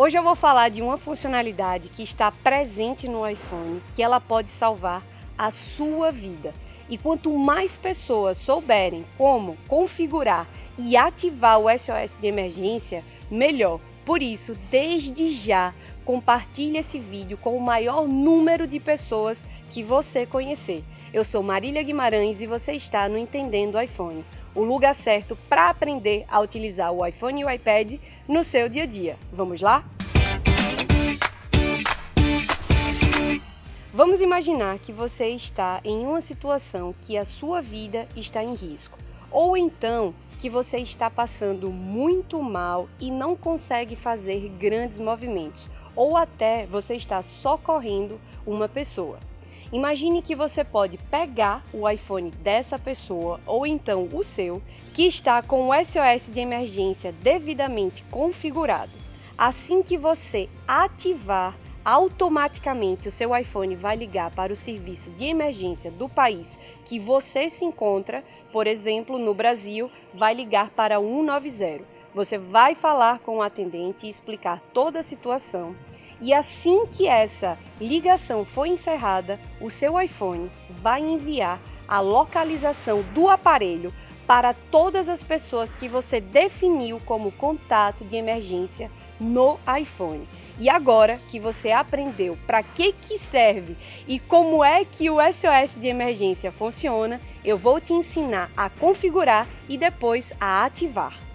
Hoje eu vou falar de uma funcionalidade que está presente no iPhone, que ela pode salvar a sua vida. E quanto mais pessoas souberem como configurar e ativar o SOS de emergência, melhor. Por isso, desde já, compartilhe esse vídeo com o maior número de pessoas que você conhecer. Eu sou Marília Guimarães e você está no Entendendo iPhone o lugar certo para aprender a utilizar o iPhone e o iPad no seu dia a dia. Vamos lá? Vamos imaginar que você está em uma situação que a sua vida está em risco, ou então que você está passando muito mal e não consegue fazer grandes movimentos, ou até você está socorrendo uma pessoa. Imagine que você pode pegar o iPhone dessa pessoa ou então o seu, que está com o SOS de emergência devidamente configurado. Assim que você ativar, automaticamente o seu iPhone vai ligar para o serviço de emergência do país que você se encontra, por exemplo, no Brasil, vai ligar para 190 você vai falar com o atendente e explicar toda a situação. E assim que essa ligação for encerrada, o seu iPhone vai enviar a localização do aparelho para todas as pessoas que você definiu como contato de emergência no iPhone. E agora que você aprendeu para que que serve e como é que o SOS de emergência funciona, eu vou te ensinar a configurar e depois a ativar.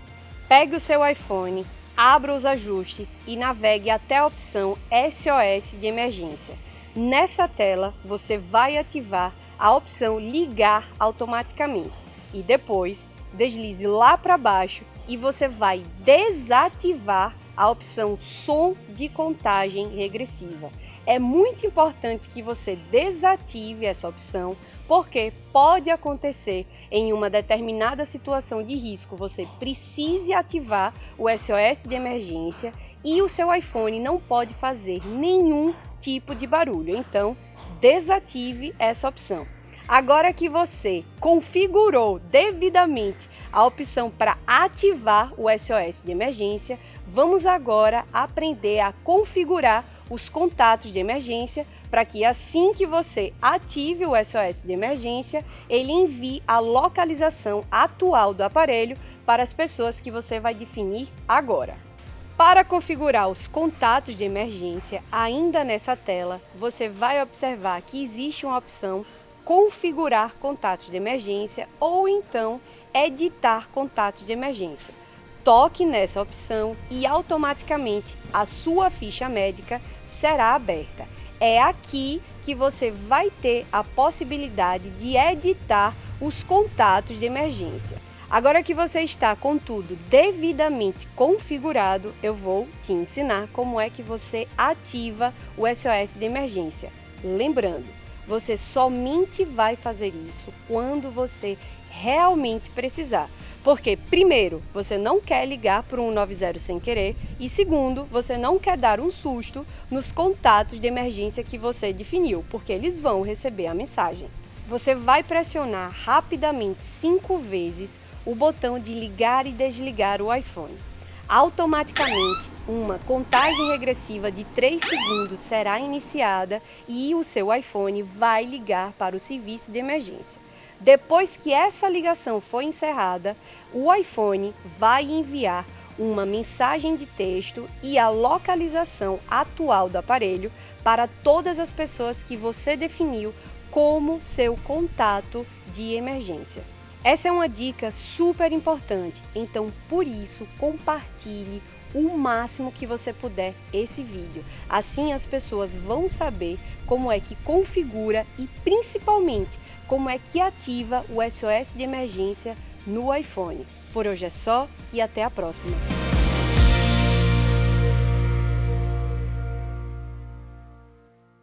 Pegue o seu iPhone, abra os ajustes e navegue até a opção SOS de emergência. Nessa tela, você vai ativar a opção ligar automaticamente e depois deslize lá para baixo e você vai desativar a opção som de contagem regressiva. É muito importante que você desative essa opção, porque pode acontecer em uma determinada situação de risco, você precise ativar o SOS de emergência e o seu iPhone não pode fazer nenhum tipo de barulho. Então, desative essa opção. Agora que você configurou devidamente a opção para ativar o SOS de emergência, vamos agora aprender a configurar os contatos de emergência para que assim que você ative o SOS de emergência, ele envie a localização atual do aparelho para as pessoas que você vai definir agora. Para configurar os contatos de emergência, ainda nessa tela, você vai observar que existe uma opção configurar contatos de emergência ou então editar contatos de emergência toque nessa opção e automaticamente a sua ficha médica será aberta. É aqui que você vai ter a possibilidade de editar os contatos de emergência. Agora que você está com tudo devidamente configurado, eu vou te ensinar como é que você ativa o SOS de emergência. Lembrando, você somente vai fazer isso quando você realmente precisar. Porque, primeiro, você não quer ligar para um 190 sem querer e, segundo, você não quer dar um susto nos contatos de emergência que você definiu, porque eles vão receber a mensagem. Você vai pressionar rapidamente cinco vezes o botão de ligar e desligar o iPhone. Automaticamente, uma contagem regressiva de 3 segundos será iniciada e o seu iPhone vai ligar para o serviço de emergência. Depois que essa ligação for encerrada, o iPhone vai enviar uma mensagem de texto e a localização atual do aparelho para todas as pessoas que você definiu como seu contato de emergência. Essa é uma dica super importante, então por isso compartilhe o máximo que você puder esse vídeo. Assim as pessoas vão saber como é que configura e principalmente como é que ativa o SOS de emergência no iPhone. Por hoje é só e até a próxima!